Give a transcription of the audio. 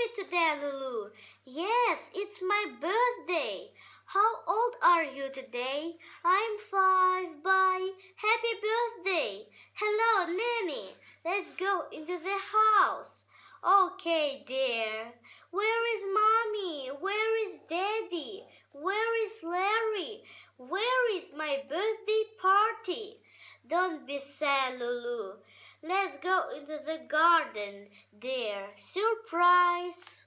happy today, Lulu. Yes, it's my birthday. How old are you today? I'm five. Bye. Happy birthday. Hello, Nanny. Let's go into the house. Okay, dear. Where is mommy? Where is daddy? Where is Larry? Where is my birthday party? Don't be sad, Lulu. Let's go into the garden, dear. Surprise!